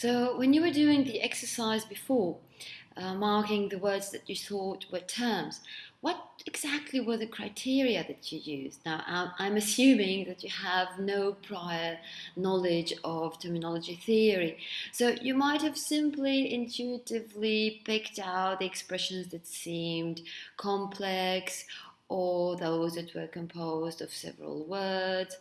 So when you were doing the exercise before, uh, marking the words that you thought were terms, what exactly were the criteria that you used? Now, I'm assuming that you have no prior knowledge of terminology theory, so you might have simply intuitively picked out the expressions that seemed complex or those that were composed of several words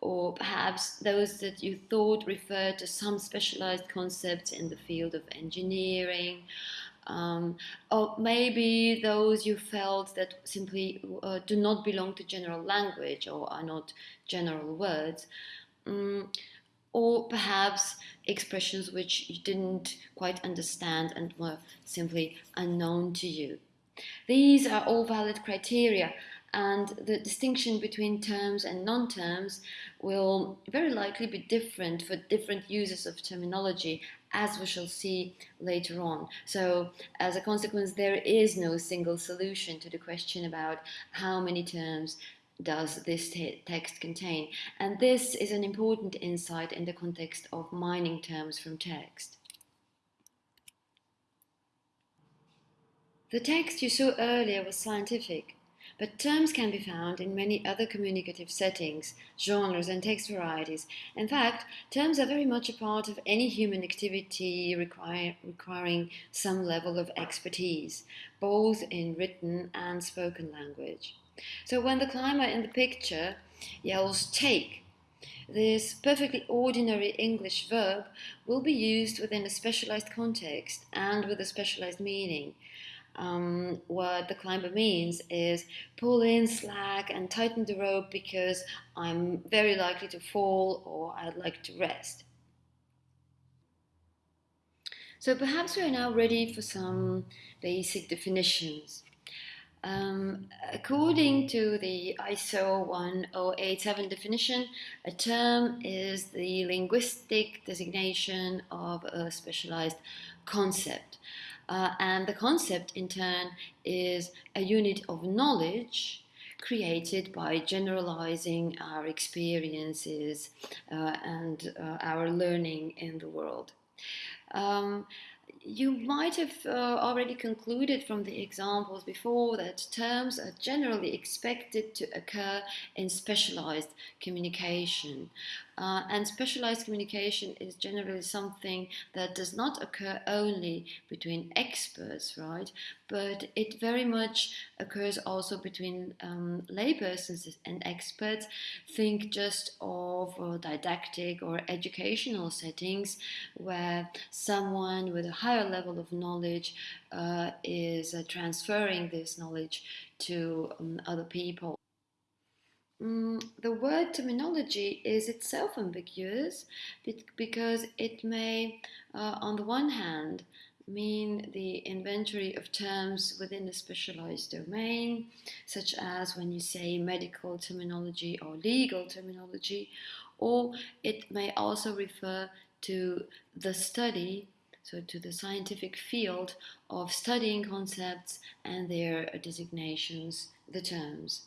or perhaps those that you thought referred to some specialized concepts in the field of engineering, um, or maybe those you felt that simply uh, do not belong to general language or are not general words. Um, or perhaps expressions which you didn't quite understand and were simply unknown to you. These are all valid criteria and the distinction between terms and non-terms will very likely be different for different users of terminology as we shall see later on. So as a consequence there is no single solution to the question about how many terms does this text contain and this is an important insight in the context of mining terms from text. The text you saw earlier was scientific but terms can be found in many other communicative settings, genres and text varieties. In fact, terms are very much a part of any human activity require, requiring some level of expertise, both in written and spoken language. So when the climber in the picture yells take, this perfectly ordinary English verb will be used within a specialized context and with a specialized meaning um, what the climber means is pull in slack and tighten the rope because I'm very likely to fall or I'd like to rest. So perhaps we are now ready for some basic definitions. Um, according to the ISO 1087 definition, a term is the linguistic designation of a specialized concept. Uh, and the concept, in turn, is a unit of knowledge created by generalizing our experiences uh, and uh, our learning in the world. Um, you might have uh, already concluded from the examples before that terms are generally expected to occur in specialized communication. Uh, and specialized communication is generally something that does not occur only between experts, right? But it very much occurs also between um, laypersons and experts. Think just of uh, didactic or educational settings where someone with a higher level of knowledge uh, is uh, transferring this knowledge to um, other people. Mm, the word terminology is itself ambiguous because it may, uh, on the one hand, mean the inventory of terms within a specialized domain, such as when you say medical terminology or legal terminology, or it may also refer to the study, so to the scientific field of studying concepts and their designations, the terms.